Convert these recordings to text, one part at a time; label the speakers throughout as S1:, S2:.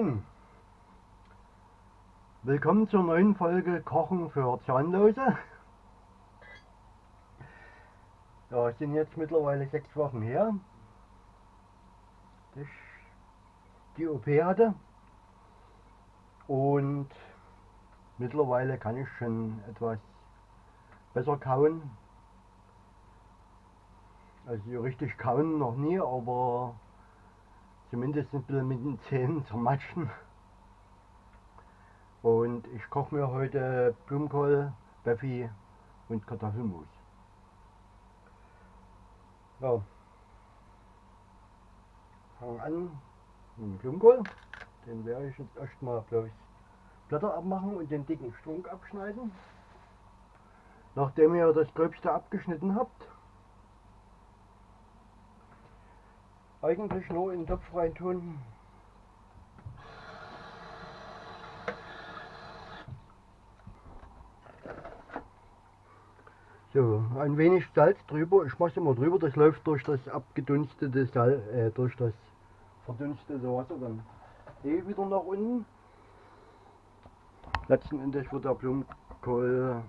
S1: Moin! Willkommen zur neuen Folge Kochen für Zahnlose. Ja, es sind jetzt mittlerweile sechs Wochen her, dass ich die OP hatte. Und mittlerweile kann ich schon etwas besser kauen. Also richtig kauen noch nie, aber zumindest ein bisschen mit den Zähnen zermatschen. Und ich koche mir heute Blumenkohl, Beffi und Kartoffelmus. Ja. Fangen an mit dem Blumenkohl. Den werde ich jetzt erstmal bloß Blätter abmachen und den dicken Strunk abschneiden. Nachdem ihr das Gröbste abgeschnitten habt, eigentlich nur in den Topf reintun. So, ein wenig Salz drüber. Ich mache es immer drüber, das läuft durch das abgedunstete Salz, äh, durch das verdunstete Wasser dann eh wieder nach unten. Letzten Endes wird der Blumenkohl,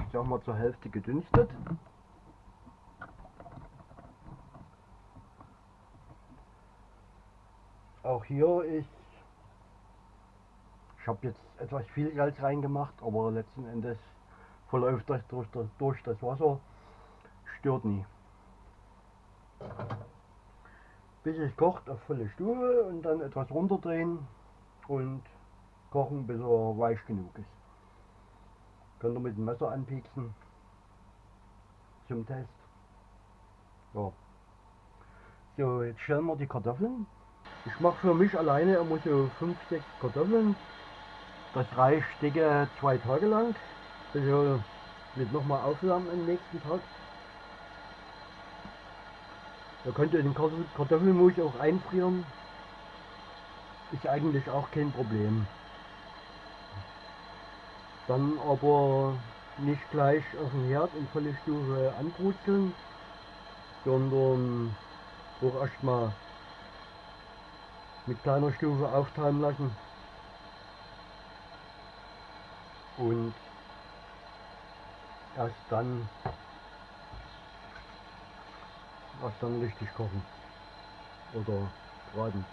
S1: ich sag mal, zur Hälfte gedünstet. Auch hier ist, ich habe jetzt etwas viel Salz reingemacht, aber letzten Endes verläuft das durch das, durch das Wasser, stört nie. Bis es kocht auf volle Stufe und dann etwas runterdrehen und kochen bis er weich genug ist. Könnt ihr mit dem Messer anpieksen zum Test. Ja. So, jetzt stellen wir die Kartoffeln ich mache für mich alleine immer so 5, 6 Kartoffeln. Das reicht dicke zwei Tage lang. Also wird nochmal aufwärmen am nächsten Tag. Da könnt ihr den Kartoffelmus auch einfrieren. Ist eigentlich auch kein Problem. Dann aber nicht gleich auf dem Herd in volle Stufe anbrutzeln, sondern auch erstmal mit kleiner Stufe auftauen lassen. Und erst dann erst dann richtig kochen oder braten.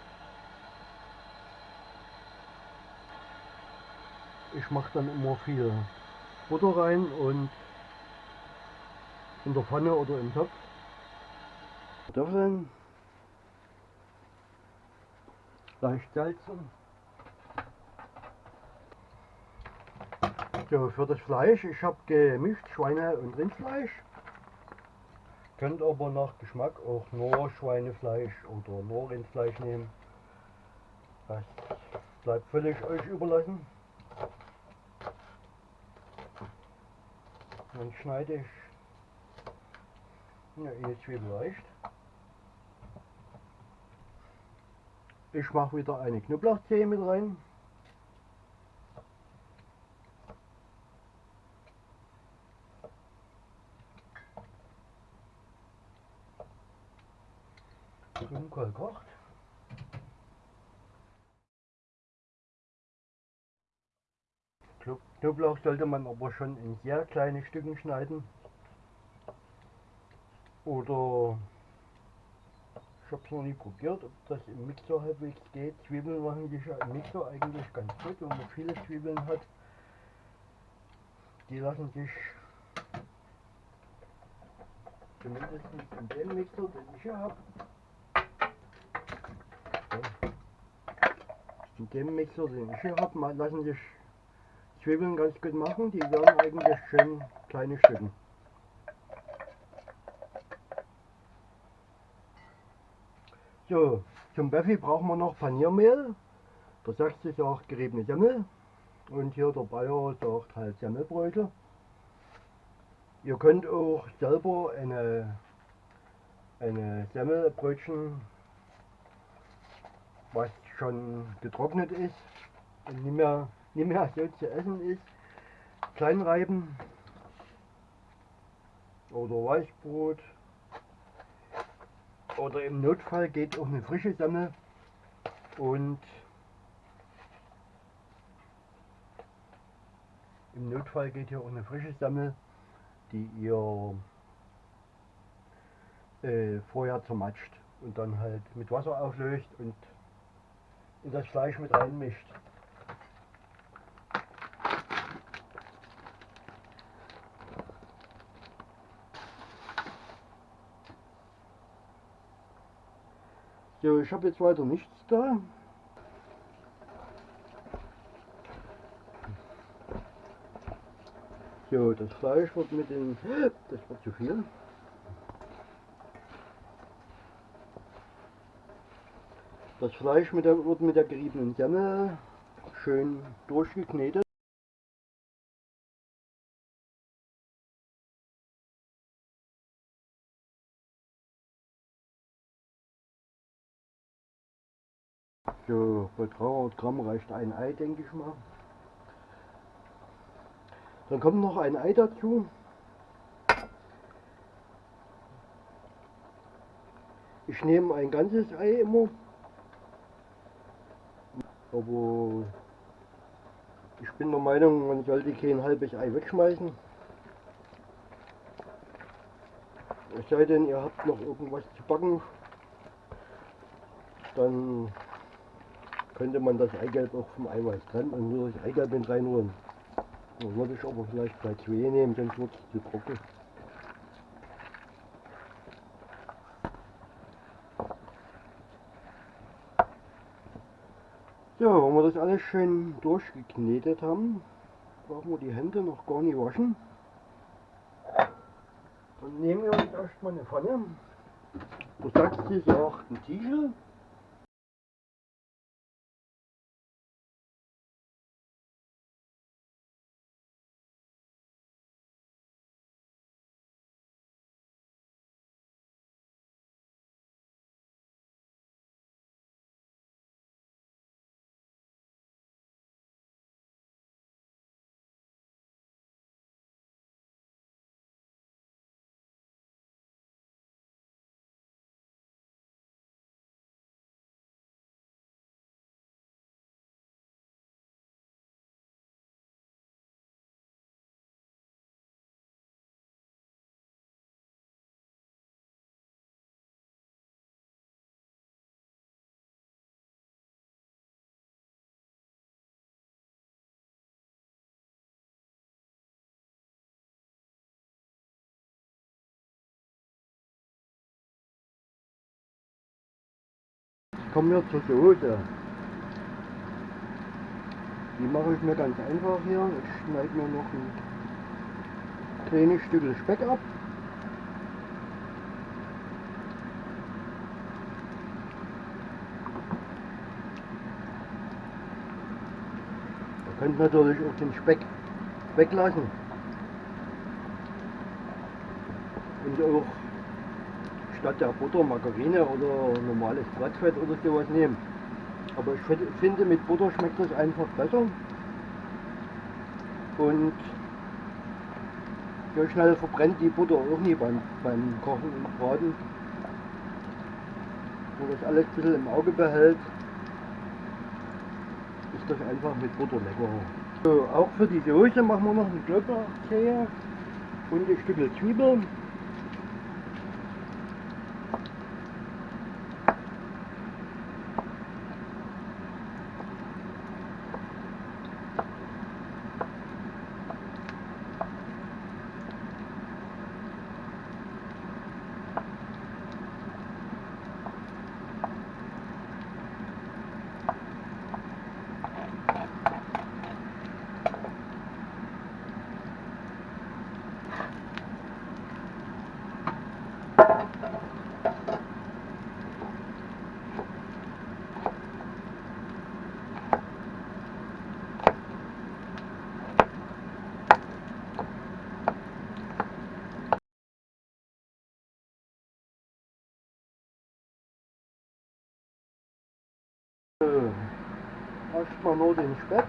S1: Ich mache dann immer viel Butter rein und in der Pfanne oder im Topf. Kartoffeln leicht salzen. So, für das Fleisch, ich habe gemischt Schweine- und Rindfleisch. Könnt aber nach Geschmack auch nur Schweinefleisch oder nur Rindfleisch nehmen. Das bleibt völlig euch überlassen. Dann schneide ich ja, eine Zwiebel reicht. Ich mache wieder eine Knoblauchzehe mit rein. Grünkohl kocht. Knoblauch sollte man aber schon in sehr kleine Stücken schneiden. Oder ich habe es noch nie probiert, ob das im Mixer halbwegs geht. Zwiebeln machen sich ja im Mixer eigentlich ganz gut, wenn man viele Zwiebeln hat. Die lassen sich zumindest in dem Mixer, den ich hier habe. In dem Mixer, den ich hier habe, lassen sich Zwiebeln ganz gut machen. Die werden eigentlich schön kleine Stücken. So, zum Buffy brauchen wir noch Paniermehl. Der Sachse sagt geriebene Semmel. Und hier der Bayer sagt halt Semmelbrötel. Ihr könnt auch selber eine, eine Semmelbrötchen, was schon getrocknet ist und nicht mehr, nicht mehr so zu essen ist, klein reiben. Oder Weißbrot oder im Notfall geht auch eine frische Semmel und im Notfall geht hier auch eine frische Semmel, die ihr äh, vorher zermatscht und dann halt mit Wasser auflöst und in das Fleisch mit reinmischt. So, ich habe jetzt weiter nichts da. So, das Fleisch wird mit den... Das wird zu viel. Das Fleisch mit der, wird mit der geriebenen Semmel schön durchgeknetet. So, bei 300 Gramm reicht ein Ei, denke ich mal. Dann kommt noch ein Ei dazu. Ich nehme ein ganzes Ei immer. Aber ich bin der Meinung, man sollte kein halbes Ei wegschmeißen. Es sei denn, ihr habt noch irgendwas zu backen, dann könnte man das Eigelb auch vom Eiweiß trennen und nur das Eigelb mit reinholen. Da würde ich aber vielleicht bei zwei nehmen, sonst wird es zu trocken. So, wenn wir das alles schön durchgeknetet haben, brauchen wir die Hände noch gar nicht waschen. Dann nehmen wir uns erstmal eine Pfanne. Du sagst, sie sagt ein Tischel. Kommen wir zur Soße. Die mache ich mir ganz einfach hier. Ich schneide mir noch ein kleines Stück Speck ab. Ihr könnt natürlich auch den Speck weglassen. Und auch statt der Butter Margarine oder normales Blattfett oder sowas nehmen. Aber ich finde, mit Butter schmeckt das einfach besser. Und so schnell verbrennt die Butter auch nie beim, beim Kochen und Braten. Wenn das alles ein bisschen im Auge behält, ist das einfach mit Butter leckerer. So, auch für die Soße machen wir noch eine Knoblauchzehe und ein Stück Zwiebeln. Erstmal nur den Speck.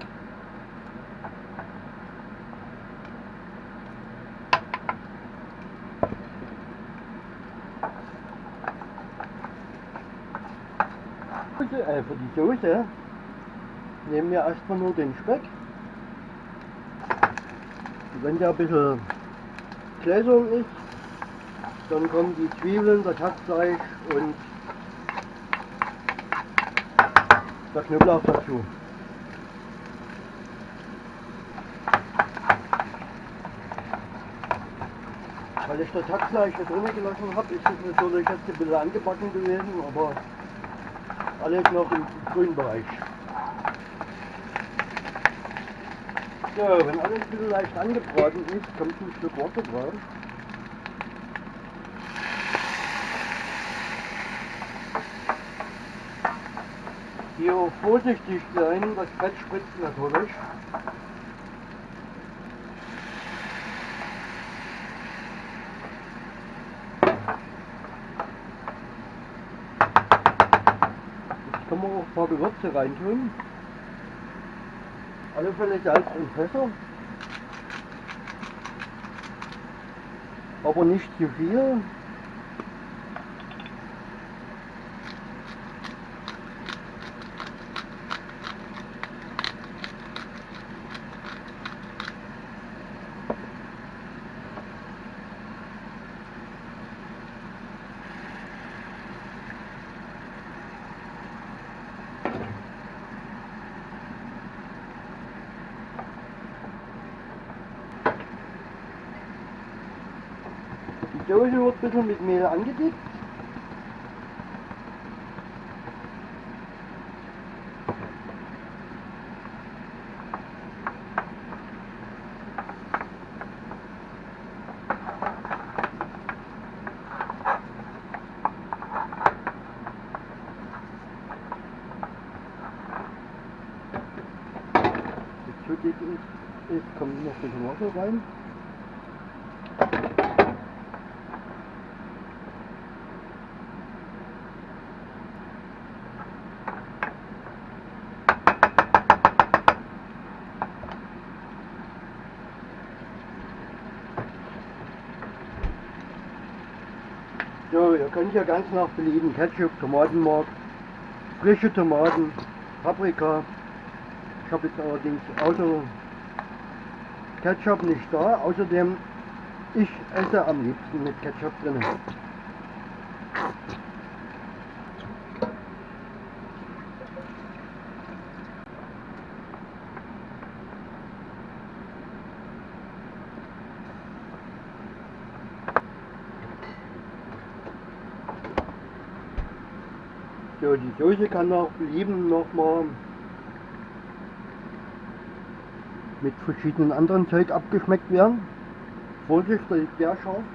S1: Äh, für die Soße nehmen wir erstmal nur den Speck. Wenn der ein bisschen gläsern ist, dann kommen die Zwiebeln, das Hackfleisch und der Knoblauch dazu. Weil ich das Hackfleisch da drinnen gelassen habe, ist es natürlich jetzt ein bisschen angebacken gewesen, aber alles noch im grünen Bereich. So, wenn alles ein bisschen leicht angebraten ist, kommt ein Stück Wasser drauf. Hier vorsichtig sein, das Fett spritzt natürlich. Jetzt kann man auch ein paar Gewürze reintun. Alle Fälle Salz und Pfeffer. Aber nicht zu viel. Soße wird ein bisschen mit Mehl angedickt. Ist, kommt noch ein bisschen Wasser rein. So, ihr könnt ja ganz nach Belieben Ketchup, Tomatenmark, frische Tomaten, Paprika. Ich habe jetzt allerdings außer Ketchup nicht da. Außerdem, ich esse am liebsten mit Ketchup drin. So, die Soße kann nach Belieben nochmal mit verschiedenen anderen Zeug abgeschmeckt werden. Vorsicht, das ist sehr scharf.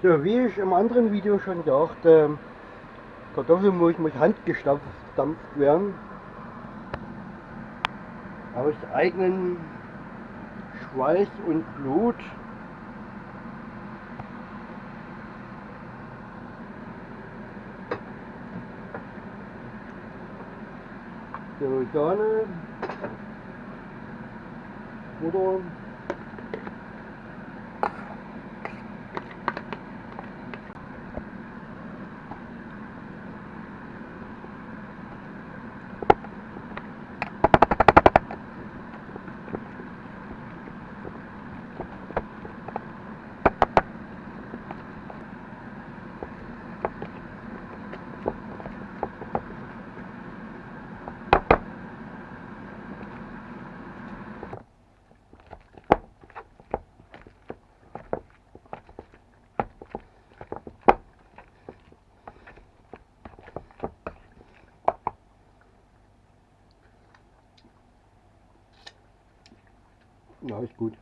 S1: So, wie ich im anderen Video schon sagte, Kartoffelmus muss handgestampft werden. Aus eigenen Schweiß und Blut. So, Sahne, Butter, Ja, ist gut.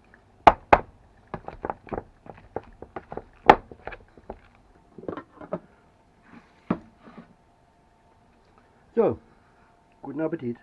S1: So, guten Appetit.